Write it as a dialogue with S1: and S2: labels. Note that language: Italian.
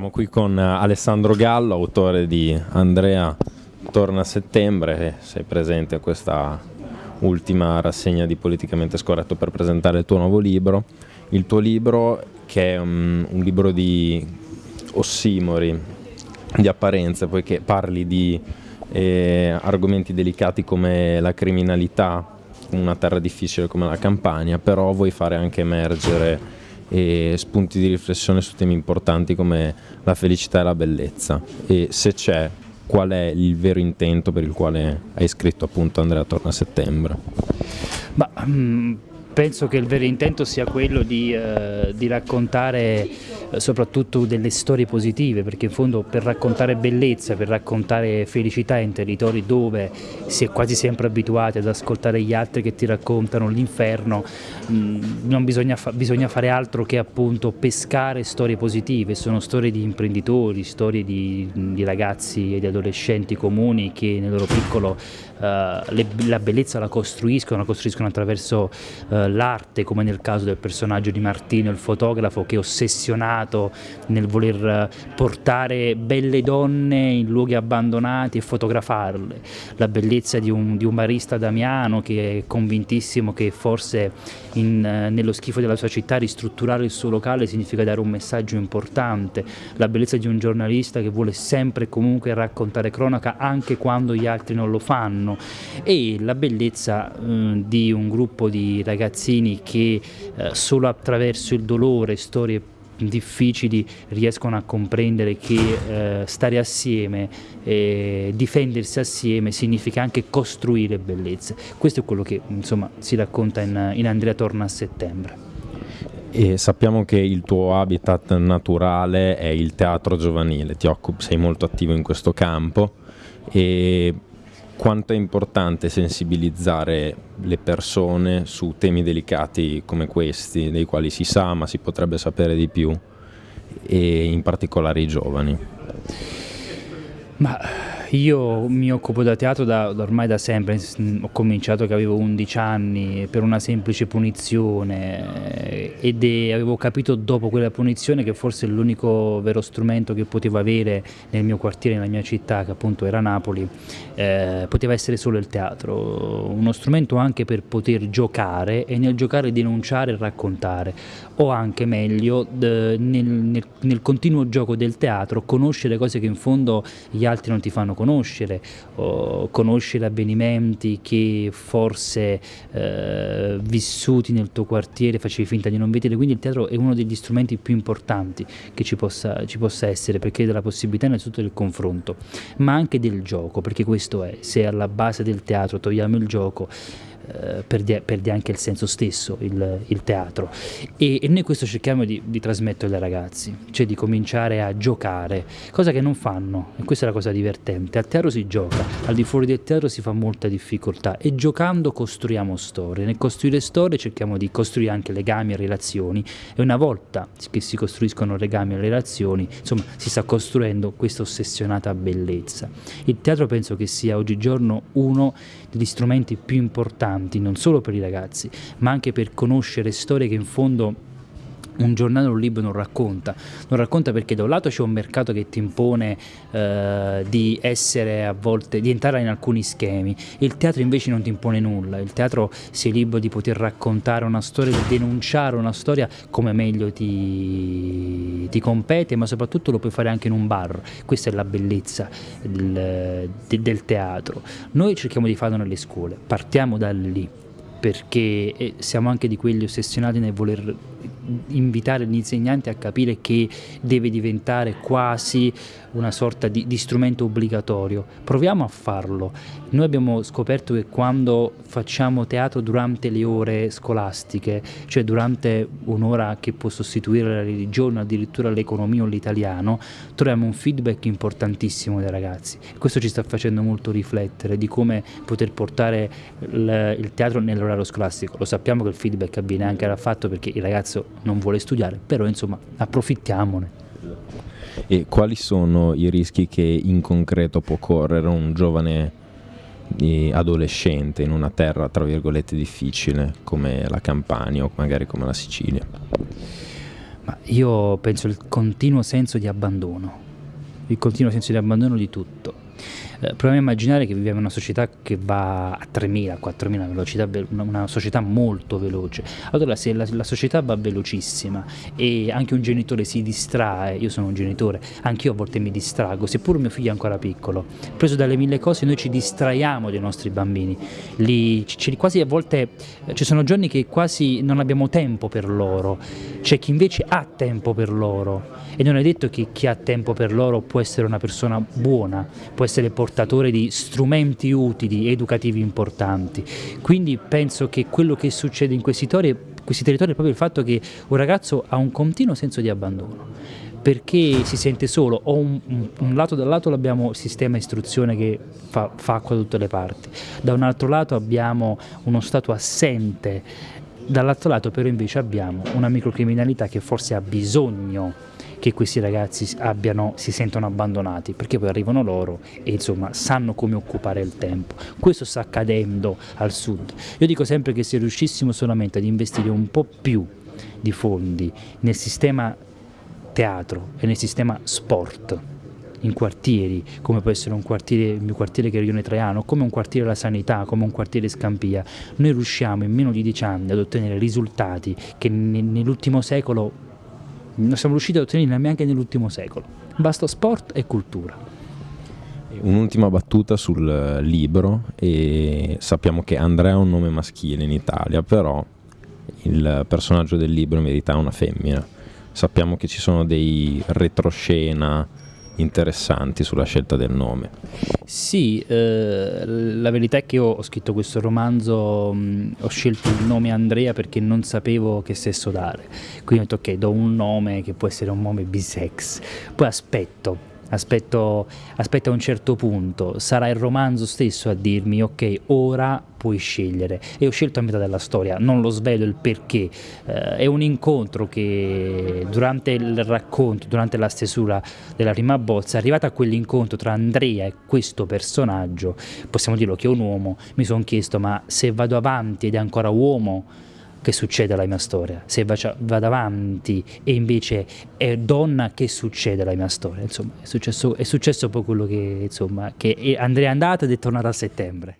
S1: Siamo qui con Alessandro Gallo, autore di Andrea torna a settembre, sei presente a questa ultima rassegna di Politicamente Scorretto per presentare il tuo nuovo libro. Il tuo libro che è un, un libro di ossimori, di apparenze, poiché parli di eh, argomenti delicati come la criminalità, una terra difficile come la Campania, però vuoi fare anche emergere e spunti di riflessione su temi importanti come la felicità e la bellezza e se c'è qual è il vero intento per il quale hai scritto appunto Andrea torna a settembre?
S2: Ma, mh, penso che il vero intento sia quello di, eh, di raccontare soprattutto delle storie positive, perché in fondo per raccontare bellezza, per raccontare felicità in territori dove si è quasi sempre abituati ad ascoltare gli altri che ti raccontano l'inferno, mm, non bisogna, fa bisogna, fare altro che appunto pescare storie positive, sono storie di imprenditori, storie di, di ragazzi e di adolescenti comuni che nel loro piccolo le, la bellezza la costruiscono, la costruiscono attraverso uh, l'arte, come nel caso del personaggio di Martino, il fotografo che è ossessionato nel voler eh, portare belle donne in luoghi abbandonati e fotografarle, la bellezza di un, di un barista Damiano che è convintissimo che forse in, eh, nello schifo della sua città ristrutturare il suo locale significa dare un messaggio importante, la bellezza di un giornalista che vuole sempre e comunque raccontare cronaca anche quando gli altri non lo fanno e la bellezza eh, di un gruppo di ragazzini che eh, solo attraverso il dolore, storie difficili riescono a comprendere che eh, stare assieme e difendersi assieme significa anche costruire bellezze. Questo è quello che insomma, si racconta in, in Andrea Torna a settembre.
S1: E sappiamo che il tuo habitat naturale è il teatro giovanile, ti occupi, sei molto attivo in questo campo e quanto è importante sensibilizzare le persone su temi delicati come questi, dei quali si sa ma si potrebbe sapere di più, e in particolare i giovani.
S2: Ma io mi occupo da teatro da, ormai da sempre, ho cominciato che avevo 11 anni per una semplice punizione ed è, avevo capito dopo quella punizione che forse l'unico vero strumento che potevo avere nel mio quartiere, nella mia città, che appunto era Napoli, eh, poteva essere solo il teatro, uno strumento anche per poter giocare e nel giocare denunciare e raccontare, o anche meglio nel, nel, nel continuo gioco del teatro conoscere cose che in fondo gli altri non ti fanno conoscere, o conoscere avvenimenti che forse eh, vissuti nel tuo quartiere facevi finta di non vedere, quindi il teatro è uno degli strumenti più importanti che ci possa, ci possa essere perché dà la possibilità innanzitutto del confronto, ma anche del gioco, perché questo è, se alla base del teatro togliamo il gioco, eh, perde, perde, anche il senso stesso, il, il teatro. E, e, noi questo cerchiamo di, di trasmettere ai ragazzi, cioè di cominciare a giocare, cosa che non fanno, e questa è la cosa divertente. Al teatro si gioca, al di fuori del teatro si fa molta difficoltà e giocando costruiamo storie. Nel costruire storie cerchiamo di costruire anche legami e relazioni e una volta che si costruiscono legami e relazioni, insomma, si sta costruendo questa ossessionata bellezza. Il teatro penso che sia oggigiorno uno degli strumenti più importanti importanti non solo per i ragazzi, ma anche per conoscere storie che in fondo un giornale o un libro non racconta, non racconta perché da un lato c'è un mercato che ti impone eh, di essere a volte, di entrare in alcuni schemi, il teatro invece non ti impone nulla, il teatro sei libero di poter raccontare una storia, di denunciare una storia come meglio ti, ti compete, ma soprattutto lo puoi fare anche in un bar, questa è la bellezza del, del teatro. Noi cerchiamo di farlo nelle scuole, partiamo da lì perché eh, siamo anche di quelli ossessionati nel voler invitare gli insegnanti a capire che deve diventare quasi una sorta di, di, strumento obbligatorio. Proviamo a farlo. Noi abbiamo scoperto che quando facciamo teatro durante le ore scolastiche, cioè durante un'ora che può sostituire la religione, addirittura l'economia o l'italiano, troviamo un feedback importantissimo dai ragazzi. Questo ci sta facendo molto riflettere di come poter portare il, il teatro nell'orario scolastico. Lo sappiamo che il feedback avviene anche dal fatto perché il ragazzo non vuole studiare, però insomma approfittiamone.
S1: E quali sono i rischi che in concreto può correre un giovane eh, adolescente in una terra tra virgolette difficile come la Campania o magari come la Sicilia?
S2: Io penso il continuo senso di abbandono, il continuo senso di abbandono di tutto. Eh, proviamo a immaginare che viviamo in una società che va a 3.000, 4.000 velocità, una società molto veloce. Allora se la, la, società va velocissima e anche un genitore si distrae, io sono un genitore, anche io a volte mi distrago, seppur mio figlio è ancora piccolo, preso dalle mille cose noi ci distraiamo dei nostri bambini, Li, quasi a volte ci sono giorni che quasi non abbiamo tempo per loro, c'è chi invece ha tempo per loro. E non è detto che chi ha tempo per loro può essere una persona buona, può essere portatore di strumenti utili, educativi importanti. Quindi penso che quello che succede in questi territori, questi territori è proprio il fatto che un ragazzo ha un continuo senso di abbandono perché si sente solo, o un, un, lato da un lato abbiamo il sistema istruzione che fa, fa acqua da tutte le parti, da un altro lato abbiamo uno Stato assente, dall'altro lato però invece abbiamo una microcriminalità che forse ha bisogno che questi ragazzi abbiano, si sentono abbandonati, perché poi arrivano loro e insomma sanno come occupare il tempo. Questo sta accadendo al sud. Io dico sempre che se riuscissimo solamente ad investire un po' più di fondi nel sistema teatro e nel sistema sport, in quartieri, come può essere un quartiere, il mio quartiere che è Rione Traiano, come un quartiere la sanità, come un quartiere Scampia, noi riusciamo in meno di dieci anni ad ottenere risultati che nell'ultimo secolo non siamo riusciti ad ottenere neanche nell'ultimo secolo. Basta sport e cultura.
S1: Un'ultima battuta sul libro, e sappiamo che Andrea è un nome maschile in Italia, però il personaggio del libro in verità è una femmina. Sappiamo che ci sono dei retroscena interessanti sulla scelta del nome.
S2: Sì, eh, la verità è che io ho scritto questo romanzo, mh, ho scelto il nome Andrea perché non sapevo che sesso dare, quindi ho detto ok, do un nome che può essere un nome bisex, poi aspetto aspetto, a un certo punto, sarà il romanzo stesso a dirmi ok, ora puoi scegliere. E ho scelto a metà della storia, non lo svelo il perché, eh, è un incontro che durante il racconto, durante la stesura della prima bozza, arrivata a quell'incontro tra Andrea e questo personaggio, possiamo dirlo che è un uomo, mi sono chiesto ma se vado avanti ed è ancora uomo, che succede alla mia storia, se vado avanti e invece è donna che succede alla mia storia, insomma è successo, è successo poi quello che, insomma, che Andrea è andata ed è tornata a settembre.